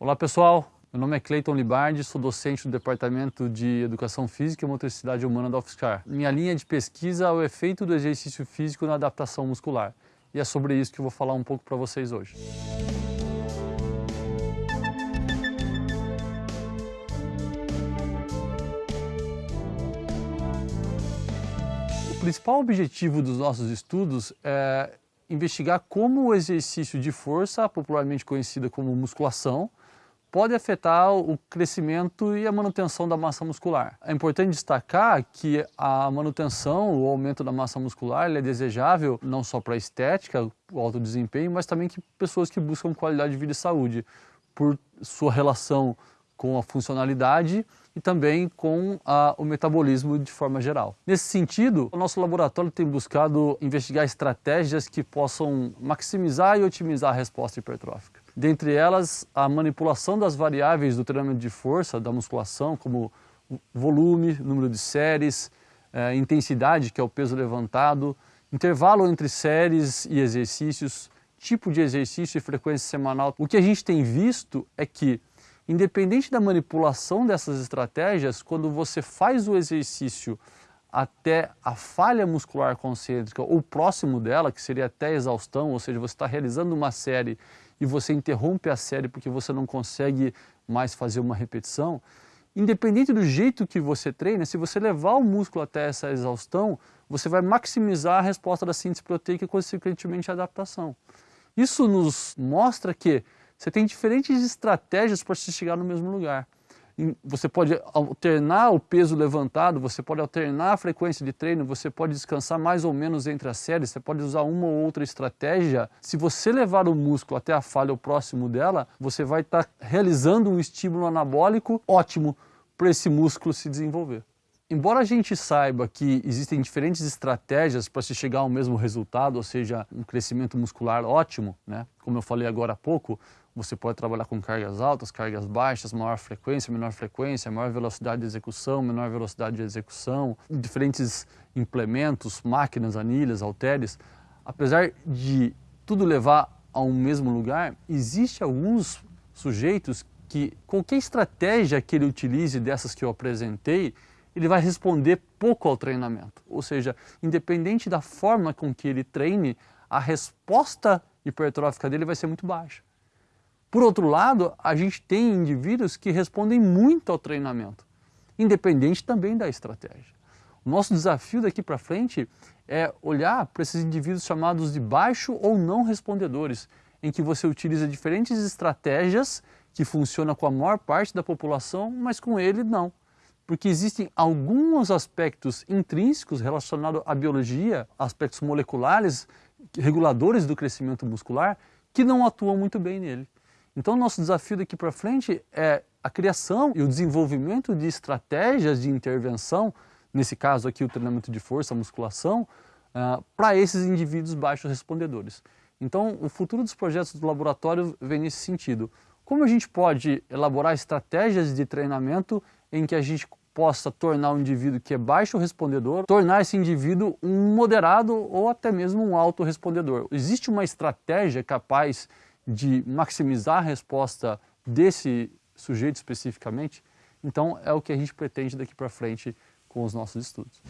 Olá pessoal, meu nome é Cleiton Libardi, sou docente do Departamento de Educação Física e Motricidade Humana da UFSCar. Minha linha de pesquisa é o efeito do exercício físico na adaptação muscular. E é sobre isso que eu vou falar um pouco para vocês hoje. O principal objetivo dos nossos estudos é investigar como o exercício de força, popularmente conhecida como musculação, pode afetar o crescimento e a manutenção da massa muscular. É importante destacar que a manutenção, o aumento da massa muscular é desejável não só para a estética, o alto desempenho, mas também que pessoas que buscam qualidade de vida e saúde, por sua relação com a funcionalidade e também com a, o metabolismo de forma geral. Nesse sentido, o nosso laboratório tem buscado investigar estratégias que possam maximizar e otimizar a resposta hipertrófica. Dentre elas, a manipulação das variáveis do treinamento de força, da musculação, como volume, número de séries, eh, intensidade, que é o peso levantado, intervalo entre séries e exercícios, tipo de exercício e frequência semanal. O que a gente tem visto é que Independente da manipulação dessas estratégias, quando você faz o exercício até a falha muscular concêntrica ou próximo dela, que seria até exaustão, ou seja, você está realizando uma série e você interrompe a série porque você não consegue mais fazer uma repetição, independente do jeito que você treina, se você levar o músculo até essa exaustão, você vai maximizar a resposta da síntese proteica e, consequentemente, a adaptação. Isso nos mostra que você tem diferentes estratégias para se chegar no mesmo lugar. Você pode alternar o peso levantado, você pode alternar a frequência de treino, você pode descansar mais ou menos entre as séries, você pode usar uma ou outra estratégia. Se você levar o músculo até a falha ou próximo dela, você vai estar tá realizando um estímulo anabólico ótimo para esse músculo se desenvolver. Embora a gente saiba que existem diferentes estratégias para se chegar ao mesmo resultado, ou seja, um crescimento muscular ótimo, né? como eu falei agora há pouco, você pode trabalhar com cargas altas, cargas baixas, maior frequência, menor frequência, maior velocidade de execução, menor velocidade de execução, diferentes implementos, máquinas, anilhas, halteres. Apesar de tudo levar a um mesmo lugar, existe alguns sujeitos que qualquer estratégia que ele utilize dessas que eu apresentei, ele vai responder pouco ao treinamento. Ou seja, independente da forma com que ele treine, a resposta hipertrófica dele vai ser muito baixa. Por outro lado, a gente tem indivíduos que respondem muito ao treinamento, independente também da estratégia. O nosso desafio daqui para frente é olhar para esses indivíduos chamados de baixo ou não respondedores, em que você utiliza diferentes estratégias que funcionam com a maior parte da população, mas com ele não porque existem alguns aspectos intrínsecos relacionados à biologia, aspectos moleculares, reguladores do crescimento muscular, que não atuam muito bem nele. Então, nosso desafio daqui para frente é a criação e o desenvolvimento de estratégias de intervenção, nesse caso aqui o treinamento de força, a musculação, uh, para esses indivíduos baixos respondedores. Então, o futuro dos projetos do laboratório vem nesse sentido. Como a gente pode elaborar estratégias de treinamento em que a gente possa tornar um indivíduo que é baixo respondedor, tornar esse indivíduo um moderado ou até mesmo um alto respondedor. Existe uma estratégia capaz de maximizar a resposta desse sujeito especificamente? Então é o que a gente pretende daqui para frente com os nossos estudos.